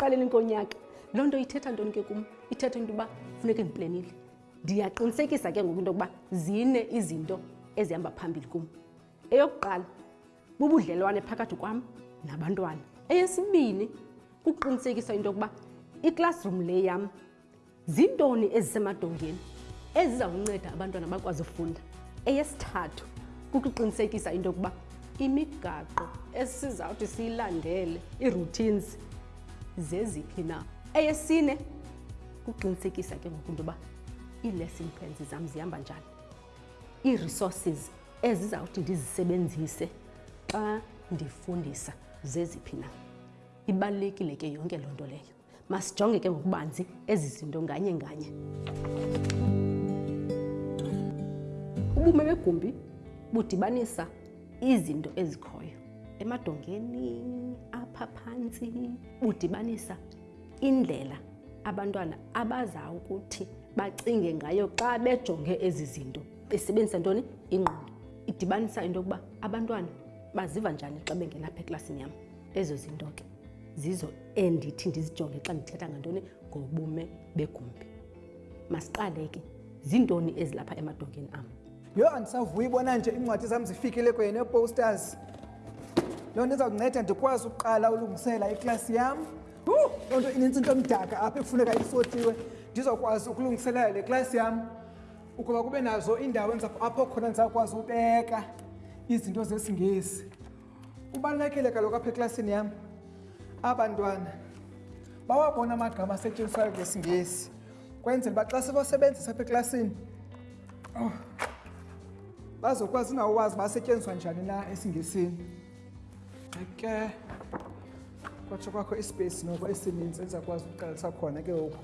ekuqaleni konyaka loo nto ithetha ntoni ke kum ithetha into yokuba funeke ndiplenile ndiyaqinisekisa ke ngoku into yokuba zine izinto ezihamba phambili kum eyokuqala bubudlelwane phakathi kwam nabantwana eyesibini kuqinisekisa into yokuba iclassroom le yam Zintoni ezisemadongeni eziza kunceda abantwana bakwazi ufunda? Eyesithathu kukuqinisekisa into yokuba imigaqo esizawuthi siyilandele, ii-routines, zeziphi na. Eyesine kuqinisekisa ke ngoku into yoba ii-lesson plans zam zihamba njani, ii-resources ezizawuthi ndizisebenzise xa ndifundisa zeziphi na. Ibalulekile ke yonke loo nto leyo. masijonge ke ngokubanzi ezi zinto nganye nganye ubume begumbi budibanisa izinto ezikhoyo emadongeni apha phantsi budibanisa indlela abantwana abaza ukuthi bacinge ngayo xa bejonge ezi zinto besebenzisa ntoni ingqondo idibanisa into yokuba abantwana baziva njani xa bengenapha eklasini yam ezo zinto ke zizo endithi ndizijonge xa ndithetha ngantoni ngobume begumbi masiqale ke ziintoni ezilapha emadongeni am yho andisavuyi bona nje iincwadi zam zifikile kwenye neeposters loo nto izawunceda ndikwazi ukuqala ulungisela iklasi yam loo nto inintsi into omdaka apha ekufuneka isotiwe ndizokwazi ukulungiselela le klasi yam ukuba kube nazo iindawo apho khona ndizawukwazi ubeka izinto zesingesi Kubalulekile kaloku apha eklasini yam abantwana bawabona amagama asetyenziswayo ngesiNgesi kwenzela uba xa sebasebenzisa apha eklasini oh, bazokwazi nawo wazi uba asetyenziswa njani na esiNgesini ke kwatsho kwakho ispace noko esininzi ezakwazi ukuqalisa khona ke ngoku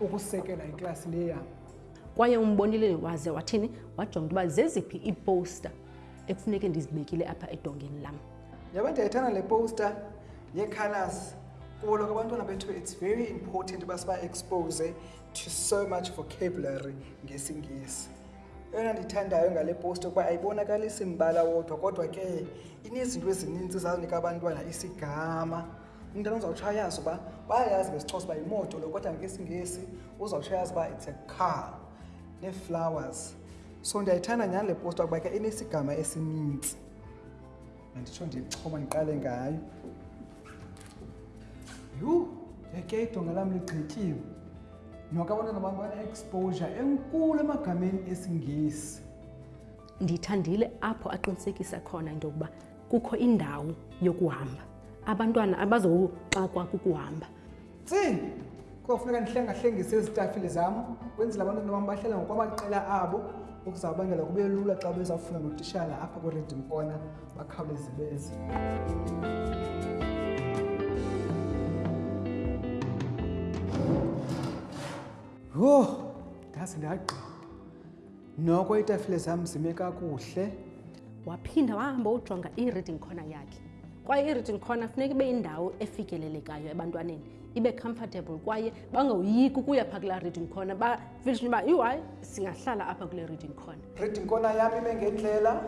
ukusekela iklasi le yam kwaye umbonile waze wathini wajonga uba zeziphi iiposter ekufuneke ndizibekile apha edongeni lam yaba ndiyayithanda le poster yecolors kubo loko abantwana bethu it's very important uba siba-expose to so much vocabulary ngesingesi eyona ndiyithandayo ngale post ukuba ayibonakalisi mbala wodwa kodwa ke inezinto ezininzi zazinika abantwana isigama umntana uzawutsho ayazi uba bayayazi ngesixhosa uba yimoto lo kodwa ngesingesi uzawutsho ayazi uba it's a car nee-flowers so ndiyayithanda nyhani le posta kuba ke inesigama esininzi anditsho ndiyixhoma ndiqale ngayo yhu yeke idonga lam ligqityiwe noke abantwana bam bane-exposure enkulu emagameni esingesi ndiyithandile apho aqinisekisa khona into yokuba kukho indawo yokuhamba abantwana abazoxakwa kukuhamba Tsi! Kofuneka ndihlengahlengise izitafile zam, kwenzela abantwana bam bahlala ngokwamaqela abo, okuzawubangela kube lula xa bezawufuna notishala apha kwiRedim Corner bakhawuleze beze. Yho! Ndaze ndagqiba. noko iitafile zam zime kakuhle waphinda wahamba ujonga i-reading corner yakhe kwaye i-reading corner funeka ibe indawo efikelelekayo ebantwaneni ibe comfortable kwaye bangawoyiki ukuya pha kulaa reading corner bafishini uba iwayi singahlala apha kule reading corner reading corner yam ibe ngendlela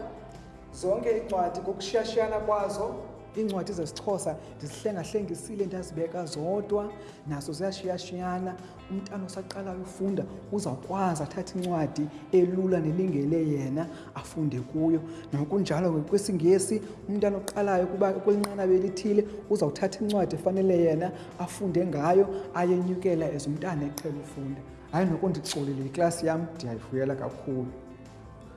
zonke iincwadi ngokushiyashiyana kwazo iincwadi zesixhosa ndizihlengahlengisile ndazibeka zodwa nazo ziyashiyashiyana umntana osaqalayo ufunda uzawukwazi athathe incwadi elula nelingele yena afunde kuyo nokunjalo ke kwisingesi umntana oqalayo kuba kwelinqanaba elithile uzawuthatha incwadi efanele yena afunde ngayo ayenyukela as umntana eqhela ufunda hayi nokundicolile iklasi yam ndiyayivuyela kakhulu